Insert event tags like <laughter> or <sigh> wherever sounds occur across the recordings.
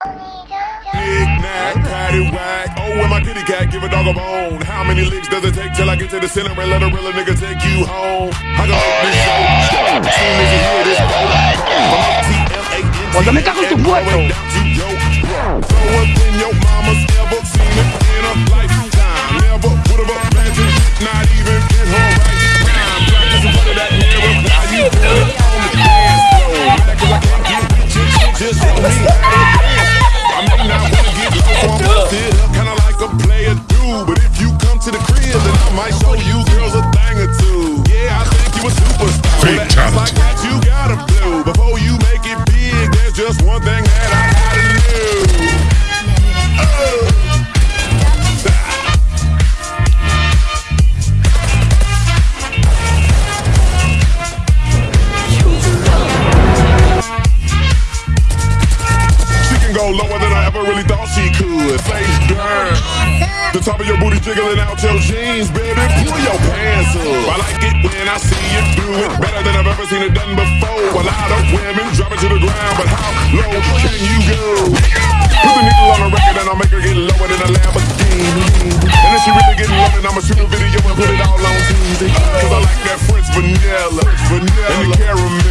Knick-knack, paddywhack. Oh, when my kitty cat give a dog a bone. How many licks does it take till I get to the center and let a real nigga take you home? I can make this show. Soon as you hear this, go. From ATL, Cuando me cago en tu muerto. There's one thing The top of your booty jiggling out your jeans, baby. Pull your pants up. I like it when I see you do it better than I've ever seen it done before. A lot of women drop it to the ground, but how low can you go? Put the needle on the record and I'll make her get lower than a Lamborghini. And if she really getting low, then I'ma shoot a video and put it all on TV. Cause I like that French vanilla, vanilla, and the caramel.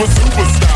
A superstar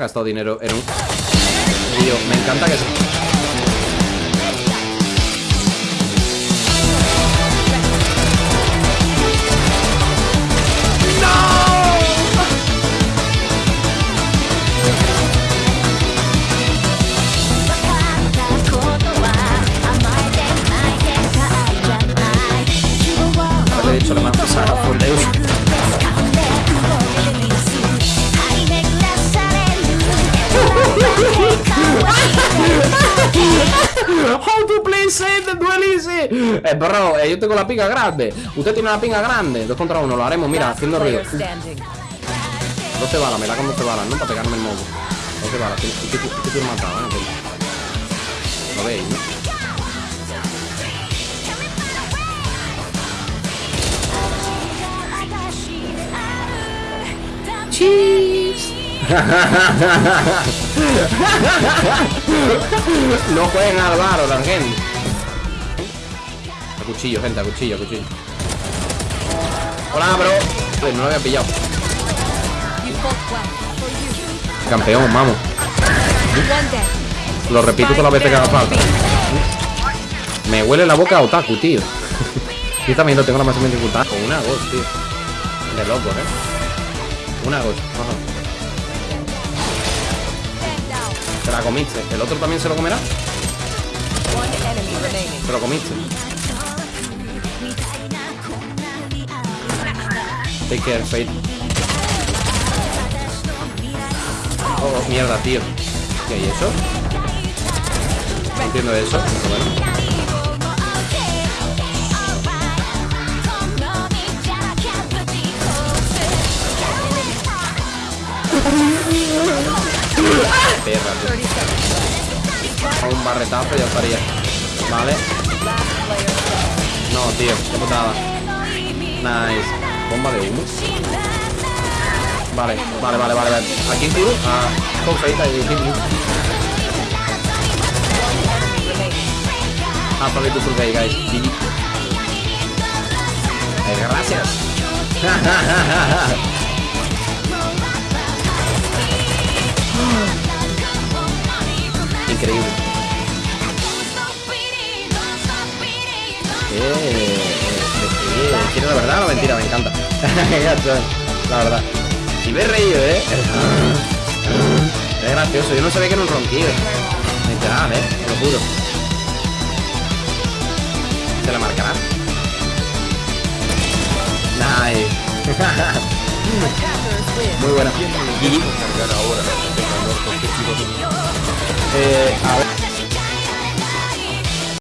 gastado dinero en un. Tío, me encanta que Eh, bro, eh, yo tengo la pinga grande. Usted tiene la pinga grande. Dos contra uno, lo haremos, mira, haciendo ruido. 12 balas, me la con 12 balas, ¿no? Para pegarme el moco. 12 balas, ¿qué qué- qué- qué tiene matado, eh? Lo veis, ¿no? <laughs> No jueguen al bar, la gente. Cuchillo, gente, a cuchillo, cuchillo. Hola, bro. No lo había pillado. Campeón, vamos. Lo repito todas las veces que haga falta. Me huele la boca a otaku, tío. <laughs> Yo también lo tengo la máxima dificultad. Con una ghost, tío. De locos, eh. Una ghost. Ajá. Te la comiste. ¿El otro también se lo comerá? Te lo comiste. Take care, Fate. Oh, mierda, tío. ¿Qué hay eso? No entiendo eso. bueno. Perra, tío. Un barretazo ya estaría. Vale. No, tío, qué putada. Nice. Bomba de humo. Vale, vale, vale, vale. vale. ¿A quién tiro? A Confeita y Hitler. Ah, probably to survey, guys. Eh, gracias. <laughs> Increíble. Eh, ¿Quieres la verdad o mentira? Me encanta. <laughs> La verdad. Si me he reído, ¿eh? Es gracioso. Yo no sabía que era un ronquido. Literal, ¿eh? Te lo juro. ¿Se la marcará? Nice. <laughs> Muy buena. Eh, a ver.